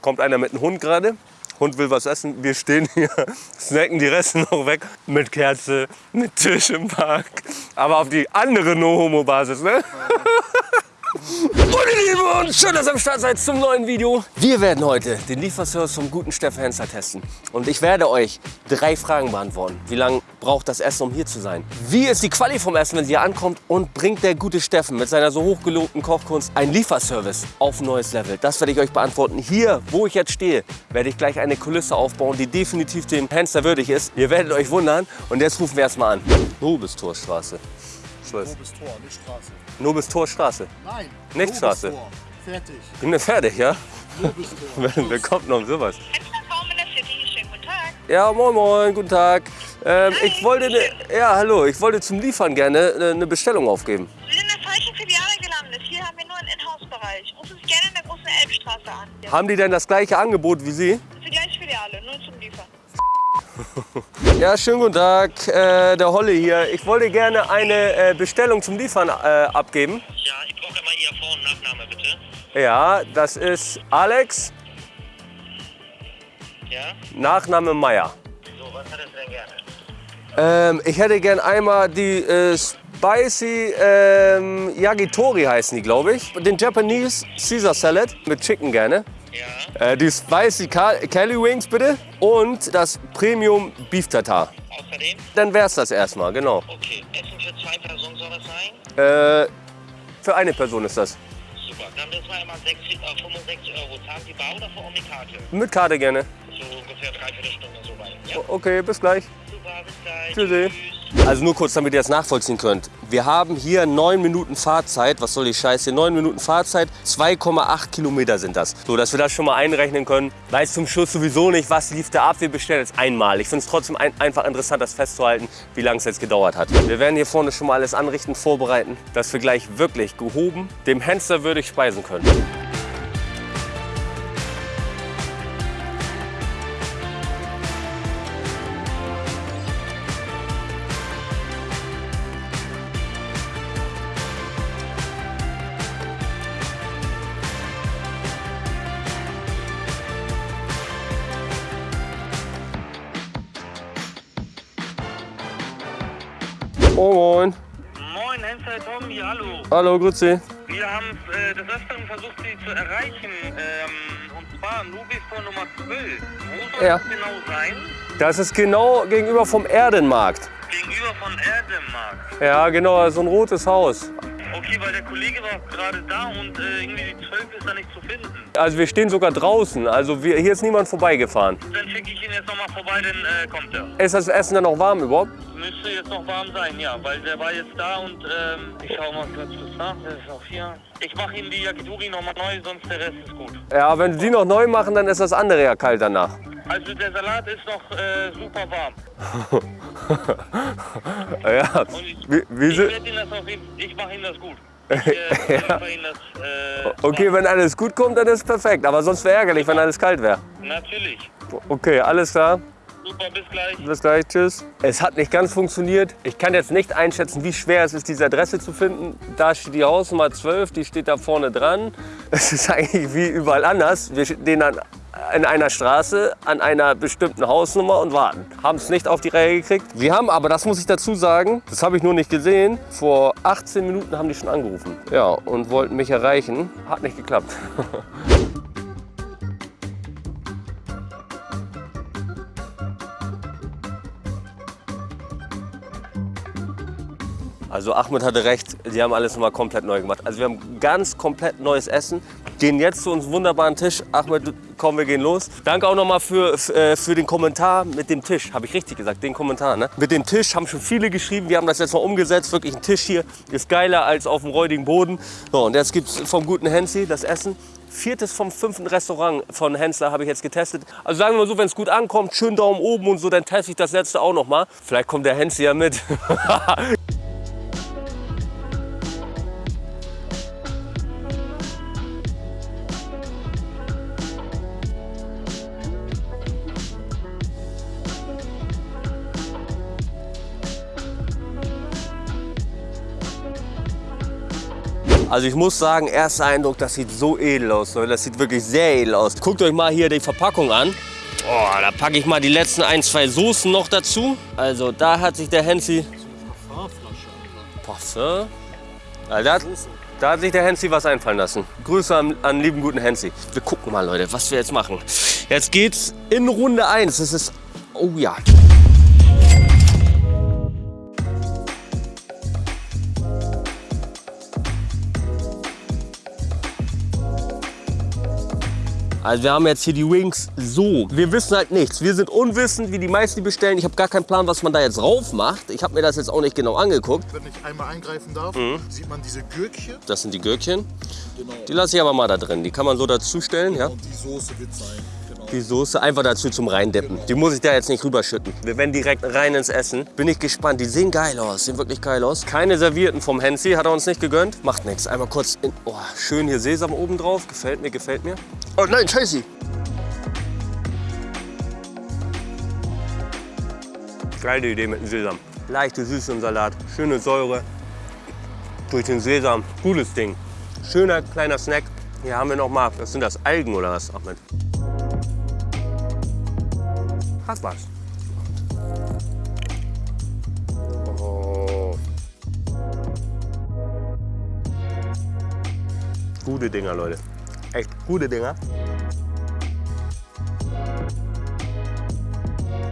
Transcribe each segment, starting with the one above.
Kommt einer mit einem Hund gerade. Hund will was essen. Wir stehen hier, snacken die Reste noch weg. Mit Kerze, mit Tisch im Park. Aber auf die andere No-Homo-Basis, ne? Und ihr Lieben, schön, dass ihr am Start seid zum neuen Video. Wir werden heute den Lieferservice vom guten Steffen Hensler testen. Und ich werde euch drei Fragen beantworten. Wie lange braucht das Essen, um hier zu sein? Wie ist die Quali vom Essen, wenn sie hier ankommt? Und bringt der gute Steffen mit seiner so hochgelobten Kochkunst einen Lieferservice auf ein neues Level? Das werde ich euch beantworten. Hier, wo ich jetzt stehe, werde ich gleich eine Kulisse aufbauen, die definitiv dem Hensler würdig ist. Ihr werdet euch wundern. Und jetzt rufen wir erstmal an. Nobistorstraße. Schluss. Tor, nicht Straße. Nobistorstraße. Nein. Nicht Straße. Tor. Fertig. Bin wir fertig, ja? Nobistor. Wer, kommt noch um sowas? Henslertraum in der City. Schönen guten Tag. Ja, moin moin, guten Tag. Ähm, ich wollte, ne, ja hallo, ich wollte zum Liefern gerne äh, eine Bestellung aufgeben. Sie sind in der falschen Filiale gelandet. Hier haben wir nur einen Inhouse-Bereich. Rufen Sie gerne in der großen Elbstraße an. Das Haben die denn das gleiche Angebot wie Sie? ist die gleiche Filiale, nur zum Liefern. Ja, schönen guten Tag, äh, der Holle hier. Ich wollte gerne eine äh, Bestellung zum Liefern äh, abgeben. Ja, ich brauche immer Ihr Vor- und Nachname, bitte. Ja, das ist Alex, Ja? Nachname Meier. So, was hättest du denn gerne? Ähm, ich hätte gern einmal die äh, Spicy ähm, Yakitori heißen die, glaube ich. Den Japanese Caesar Salad mit Chicken gerne. Ja, Äh, die Spicy Cali Wings bitte und das Premium Beef Tartar. außerdem? Dann wär's das erstmal, genau. Okay, Essen für zwei Personen soll das sein? Äh, für eine Person ist das. Super, dann müssen wir immer 6, äh, 65 Euro zahlen. Die Bar oder vor Ort die Karte? Mit Karte gerne. So ungefähr dreiviertel Stunde so. Okay, bis gleich. super, bis gleich. Tschüssi. Also nur kurz, damit ihr das nachvollziehen könnt. Wir haben hier 9 Minuten Fahrzeit. Was soll die Scheiße? 9 Minuten Fahrzeit, 2,8 Kilometer sind das. So, dass wir das schon mal einrechnen können. Weiß zum Schluss sowieso nicht, was lief da ab. Wir bestellen jetzt einmal. Ich finde es trotzdem ein, einfach interessant, das festzuhalten, wie lange es jetzt gedauert hat. Wir werden hier vorne schon mal alles anrichten, vorbereiten, dass wir gleich wirklich gehoben dem Hensler würdig speisen können. Moin. Moin, Hensel Tommy, hallo. Hallo, grüezi. Wir haben äh, des Öfteren versucht, Sie zu erreichen. Ähm, und zwar Nubistor Nummer 12. Wo soll Ja. das genau sein? Das ist genau gegenüber vom Erdenmarkt. Gegenüber von Erdemarkt. Ja, genau, so ein rotes Haus. Okay, weil der Kollege war gerade da und äh, irgendwie die 12 ist da nicht zu finden. Also wir stehen sogar draußen. Also wir, hier ist niemand vorbeigefahren. Dann schicke ich ihn jetzt nochmal vorbei, dann äh, kommt er. Ist das Essen dann noch warm überhaupt? Müsste jetzt noch warm sein, ja, weil der war jetzt da und ähm, ich schau mal kurz was nach, der ist auch hier. Ich mache ihm die Yakitori nochmal neu, sonst der Rest ist gut. Ja, wenn Sie die noch neu machen, dann ist das andere ja kalt danach. Also der Salat ist noch äh, super warm. Ja, Und ich, wie, wie ich ihm das auf ich mache ihm das gut. Ich äh, Ja. das, äh, okay, wenn alles gut kommt, dann ist perfekt. Aber sonst wäre ärgerlich, wenn alles kalt wäre. Natürlich. Okay, alles klar. Super, bis gleich. Bis gleich, tschüss. Es hat nicht ganz funktioniert. Ich kann jetzt nicht einschätzen, wie schwer es ist, diese Adresse zu finden. Da steht die Hausnummer 12, die steht da vorne dran. Es ist eigentlich wie überall anders. Wir stehen dann in einer Straße an einer bestimmten Hausnummer und warten. Haben es nicht auf die Reihe gekriegt. Wir haben aber, das muss ich dazu sagen, das habe ich nur nicht gesehen, vor 18 Minuten haben die schon angerufen. Ja, und wollten mich erreichen. Hat nicht geklappt. Also Ahmed hatte recht, die haben alles nochmal komplett neu gemacht. Also wir haben ganz komplett neues Essen, gehen jetzt zu uns wunderbaren Tisch. Ahmed, komm, wir gehen los. Danke auch nochmal für, äh, für den Kommentar mit dem Tisch. Habe ich richtig gesagt, den Kommentar. Ne? Mit dem Tisch haben schon viele geschrieben, wir haben das jetzt mal umgesetzt. Wirklich ein Tisch hier ist geiler als auf dem räudigen Boden. So, und jetzt gibt es vom guten Hensi das Essen. Viertes vom fünften Restaurant von Hensler habe ich jetzt getestet. Also sagen wir mal so, wenn es gut ankommt, schön Daumen oben und so, dann teste ich das letzte auch noch mal. Vielleicht kommt der Hensi ja mit. Also ich muss sagen, erster Eindruck, das sieht so edel aus. Leute. Das sieht wirklich sehr edel aus. Guckt euch mal hier die Verpackung an. Oh, da packe ich mal die letzten ein, zwei Soßen noch dazu. Also da hat sich der Hensi... Parfum? Also da, hat- da hat sich der Hensi was einfallen lassen. Grüße an, an lieben guten Hensi. Wir gucken mal, Leute, was wir jetzt machen. Jetzt geht's in Runde 1. Es ist... Oh ja. Also wir haben jetzt hier die Wings so. Wir wissen halt nichts. Wir sind unwissend, wie die meisten die bestellen. Ich habe gar keinen Plan, was man da jetzt rauf macht. Ich habe mir das jetzt auch nicht genau angeguckt. Wenn ich einmal eingreifen darf, Mhm. sieht man diese Gürkchen. Das sind die Gürkchen. Genau. Die lasse ich aber mal da drin. Die kann man so dazustellen, ja. Und die Soße wird sein. Genau. Die Soße einfach dazu zum Reindippen. Die muss ich da jetzt nicht rüberschütten. Wir werden direkt rein ins Essen. Bin ich gespannt. Die sehen geil aus. Sehen wirklich geil aus. Keine Servierten vom Hensi. Hat er uns nicht gegönnt. Macht nichts. Einmal kurz in... Oh, schön hier Sesam oben drauf. Gefällt mir, gefällt mir. Oh nein, scheiße. Geile Idee mit dem Sesam. Leichte Süße im Salat. Schöne Säure. Durch den Sesam. Cooles Ding. Schöner kleiner Snack. Hier haben wir noch mal, was sind das, Algen oder was, Ahmed? Hat was. Oh. Gute Dinger, Leute. Echt gute Dinger.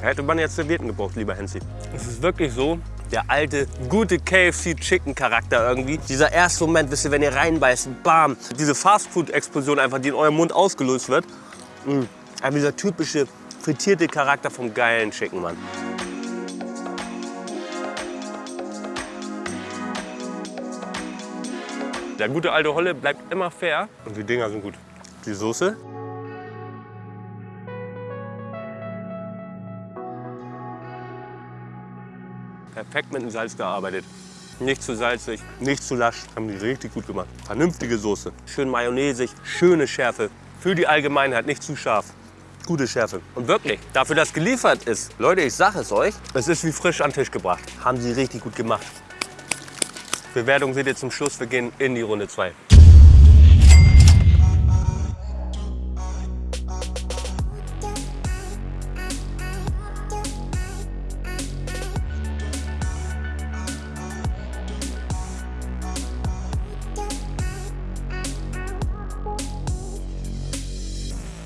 Hätte man jetzt Servietten gebraucht, lieber Hensi. Es ist wirklich so, der alte, gute KFC-Chicken-Charakter irgendwie. Dieser erste Moment, wisst ihr, wenn ihr reinbeißt, bam. Diese Fastfood-Explosion einfach, die in eurem Mund ausgelöst wird. Aber dieser typische frittierte Charakter vom geilen Chicken, Mann. Der gute alte Holle bleibt immer fair und die Dinger sind gut. Die Soße. Perfekt mit dem Salz gearbeitet. Nicht zu salzig, nicht zu lasch. Haben die richtig gut gemacht. Vernünftige Soße. Schön mayonnaisig, schöne Schärfe. Für die Allgemeinheit nicht zu scharf. Gute Schärfe. Und wirklich, dafür, dass geliefert ist, Leute, ich sage es euch, es ist wie frisch an den Tisch gebracht. Haben sie richtig gut gemacht. Bewertung seht ihr zum Schluss. Wir gehen in die Runde 2.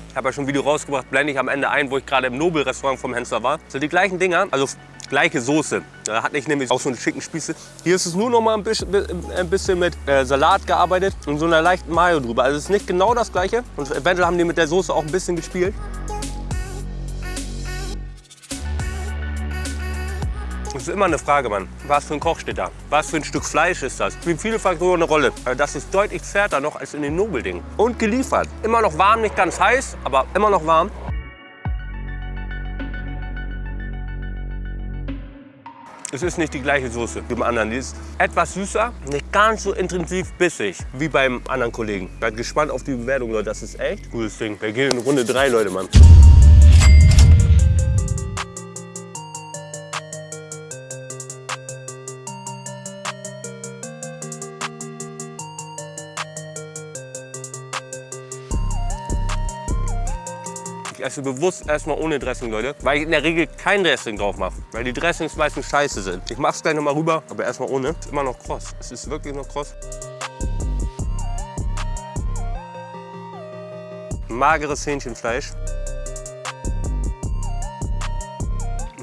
Ich habe ja schon ein Video rausgebracht, blende ich am Ende ein, wo ich gerade im Nobel-Restaurant vom Hensler war. Sind die gleichen Dinger, also gleiche Soße. Da hatte ich nämlich auch so einen schicken Spieße. Hier ist es nur noch mal ein bisschen, ein bisschen mit äh, Salat gearbeitet und so einer leichten Mayo drüber. Also es ist nicht genau das gleiche. Und eventuell haben die mit der Soße auch ein bisschen gespielt. Das ist immer eine Frage, Mann. Was für ein Koch steht da? Was für ein Stück Fleisch ist das? Spielen viele Faktoren eine Rolle. Also Das ist deutlich zärter noch als in den Nobeldingen. Und geliefert. Immer noch warm, nicht ganz heiß, aber immer noch warm. Es ist nicht die gleiche Soße wie beim anderen. Die ist etwas süßer, nicht ganz so intensiv bissig wie beim anderen Kollegen. Seid gespannt auf die Bewertung, Leute. Das ist echt gutes Ding. Wir gehen in Runde 3, Leute, Mann. Ich esse bewusst erstmal ohne Dressing, Leute, weil ich in der Regel kein Dressing drauf mache, weil die Dressings meistens scheiße sind. Ich mach's gleich noch mal rüber, aber erstmal ohne. Ist immer noch kross. Es ist wirklich noch kross. Mageres Hähnchenfleisch.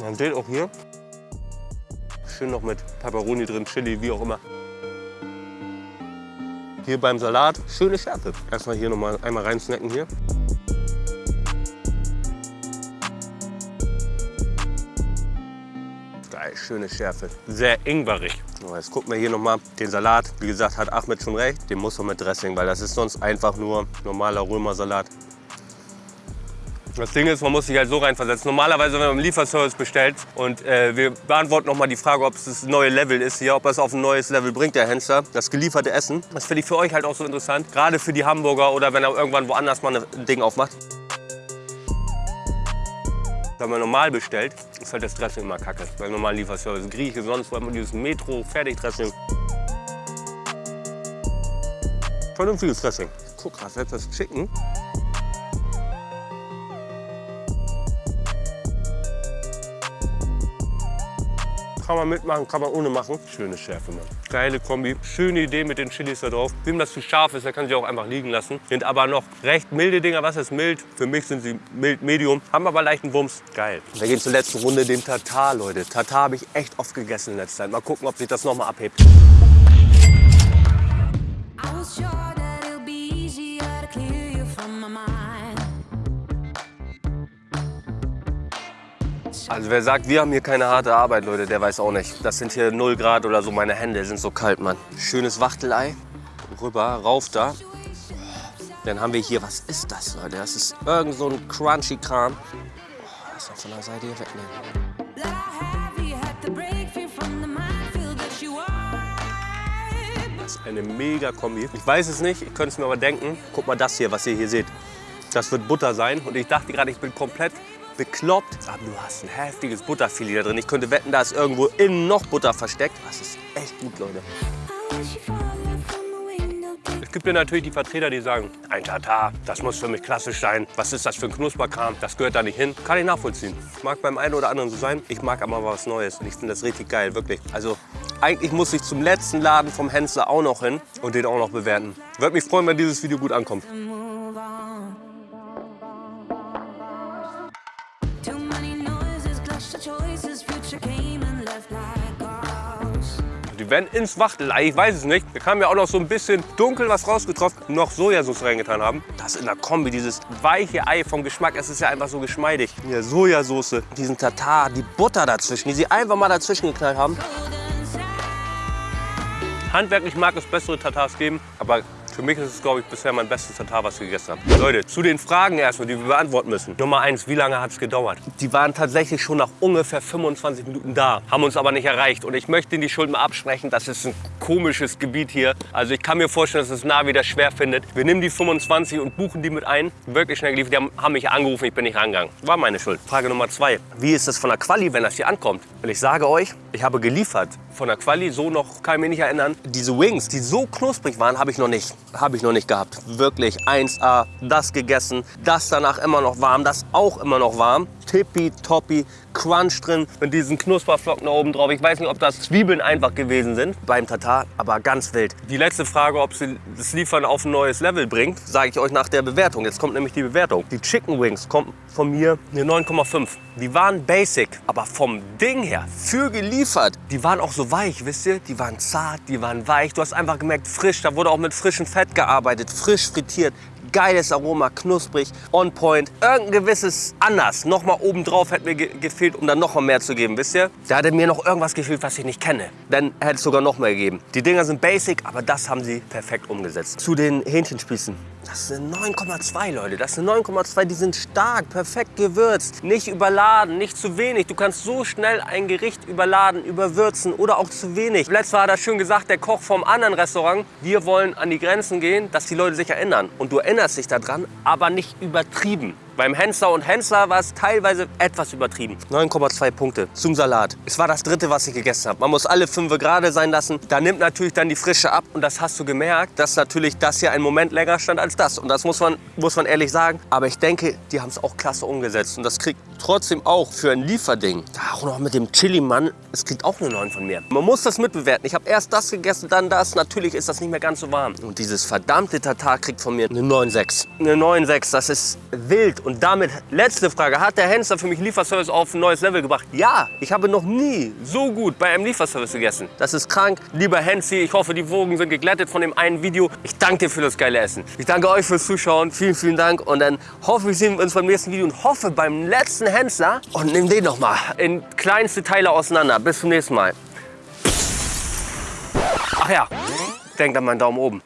Dann seht auch hier schön noch mit Peperoni drin, Chili, wie auch immer. Hier beim Salat schöne Schärfe. Erstmal hier noch mal einmal rein snacken hier. Schöne Schärfe. Sehr ingwerig. Jetzt gucken wir hier nochmal den Salat. Wie gesagt, hat Ahmed schon recht. Den muss man mit Dressing, weil das ist sonst einfach nur normaler Römersalat. Das Ding ist, man muss sich halt so reinversetzen. Normalerweise, wenn man im Lieferservice bestellt und äh, wir beantworten nochmal die Frage, ob es das neue Level ist hier, ob es auf ein neues Level bringt, der Hensler, das gelieferte Essen. Das finde ich für euch halt auch so interessant. Gerade für die Hamburger oder wenn er irgendwann woanders mal ein Ding aufmacht. Wenn man normal bestellt, ist halt das Dressing immer kacke. Beim normalen Lieferservice. Grieche, sonst wo immer dieses Metro, Fertigdressing. Vernünftiges Dressing. Guck mal, selbst das Chicken. Kann man mitmachen, kann man ohne machen. Schöne Schärfe, Mann. Geile Kombi. Schöne Idee mit den Chilis da drauf. Wem das zu scharf ist, der kann sie auch einfach liegen lassen. Sind aber noch recht milde Dinger. Was ist mild? Für mich sind sie mild medium. Haben aber leichten Wumms. Geil. Wir gehen zur letzten Runde, den Tatar, Leute. Tatar habe ich echt oft gegessen in letzter Zeit. Mal gucken, ob sich das noch mal abhebt. I Also wer sagt, wir haben hier keine harte Arbeit, Leute, der weiß auch nicht. Das sind hier 0 Grad oder so. Meine Hände sind so kalt, Mann. Schönes Wachtelei. Rüber, rauf da. Dann haben wir hier, was ist das, Leute? Das ist irgend so ein crunchy Kram. Oh, das noch von der Seite hier wegnehmen. Das ist eine mega Kombi. Ich weiß es nicht, ich könnte es mir aber denken. Guck mal das hier, was ihr hier seht. Das wird Butter sein. Und ich dachte gerade, ich bin komplett bekloppt. Aber du hast ein heftiges Butterfilet da drin. Ich könnte wetten, da ist irgendwo innen noch Butter versteckt. Das ist echt gut, Leute. Es gibt ja natürlich die Vertreter, die sagen, ein Tatar, das muss für mich klassisch sein. Was ist das für ein Knusperkram? Das gehört da nicht hin. Kann ich nachvollziehen. Mag beim einen oder anderen so sein. Ich mag aber was Neues. Und ich finde das richtig geil, wirklich. Also eigentlich muss ich zum letzten Laden vom Hensler auch noch hin und den auch noch bewerten. Würde mich freuen, wenn dieses Video gut ankommt. Werden ins Wachtelei, ich weiß es nicht. Da kam ja auch noch so ein bisschen dunkel was rausgetroffen, noch Sojasauce reingetan haben. Das in der Kombi, dieses weiche Ei vom Geschmack, es ist ja einfach so geschmeidig. Hier Sojasauce, diesen Tatar, die Butter dazwischen, die sie einfach mal dazwischen geknallt haben. Handwerklich mag es bessere Tatars geben, aber für mich ist es, glaube ich, bisher mein bestes Tatar, was ich gegessen habe. Leute, zu den Fragen erstmal, die wir beantworten müssen. Nummer eins, wie lange hat es gedauert? Die waren tatsächlich schon nach ungefähr 25 Minuten da, haben uns aber nicht erreicht. Und ich möchte die Schuld mal absprechen, das ist ein komisches Gebiet hier. Also ich kann mir vorstellen, dass es nah wieder schwer findet. Wir nehmen die 25 und buchen die mit ein. Wirklich schnell geliefert, die haben, haben mich angerufen, ich bin nicht rangegangen. War meine Schuld. Frage Nummer zwei, wie ist das von der Quali, wenn das hier ankommt? Und ich sage euch, ich habe geliefert. Von der Quali so noch, kann ich mich nicht erinnern. Diese Wings, die so knusprig waren, habe ich noch nicht. Habe ich noch nicht gehabt. Wirklich 1A, das gegessen, das danach immer noch warm, das auch immer noch warm. Tippitoppi, Crunch drin mit diesen Knusperflocken oben drauf. Ich weiß nicht, ob das Zwiebeln einfach gewesen sind beim Tatar, aber ganz wild. Die letzte Frage, ob sie das Liefern auf ein neues Level bringt, sage ich euch nach der Bewertung. Jetzt kommt nämlich die Bewertung. Die Chicken Wings kommt von mir eine 9,5. Die waren basic, aber vom Ding her, für geliefert, die waren auch so weich, wisst ihr? Die waren zart, die waren weich. Du hast einfach gemerkt, frisch. Da wurde auch mit frischem Fett gearbeitet, frisch frittiert. Geiles Aroma, knusprig, on point. Irgendein gewisses anders. Nochmal obendrauf hätte mir ge gefehlt, um dann noch mal mehr zu geben, wisst ihr? Da hätte mir noch irgendwas gefehlt, was ich nicht kenne. Dann hätte es sogar noch mehr gegeben. Die Dinger sind basic, aber das haben sie perfekt umgesetzt. Zu den Hähnchenspießen. Das ist eine 9,2, Leute. Das ist eine 9,2. Die sind stark, perfekt gewürzt. Nicht überladen, nicht zu wenig. Du kannst so schnell ein Gericht überladen, überwürzen oder auch zu wenig. Letztes Mal hat er schön gesagt, der Koch vom anderen Restaurant, wir wollen an die Grenzen gehen, dass die Leute sich erinnern. Und du erinnerst dich daran, aber nicht übertrieben. Beim Hensler und Hensler war es teilweise etwas übertrieben. 9,2 Punkte zum Salat. Es war das dritte, was ich gegessen habe. Man muss alle fünf gerade sein lassen. Da nimmt natürlich dann die Frische ab. Und das hast du gemerkt, dass natürlich das hier einen Moment länger stand als das. Und das muss man, muss man ehrlich sagen. Aber ich denke, die haben es auch klasse umgesetzt. Und das kriegt trotzdem auch für ein Lieferding. Auch noch mit dem Chili-Mann. Es kriegt auch eine 9 von mir. Man muss das mitbewerten. Ich habe erst das gegessen, dann das. Natürlich ist das nicht mehr ganz so warm. Und dieses verdammte Tatar kriegt von mir eine 9,6. Eine 9,6, das ist wild. Und damit, letzte Frage. Hat der Hensler für mich Lieferservice auf ein neues Level gebracht? Ja, ich habe noch nie so gut bei einem Lieferservice gegessen. Das ist krank. Lieber Hensi, ich hoffe, die Wogen sind geglättet von dem einen Video. Ich danke dir für das geile Essen. Ich danke euch fürs Zuschauen. Vielen, vielen Dank. Und dann hoffe ich, sehen wir uns beim nächsten Video und hoffe beim letzten Hensler. Und nimm den noch mal in kleinste Teile auseinander. Bis zum nächsten Mal. Ach ja, denkt an meinen Daumen oben.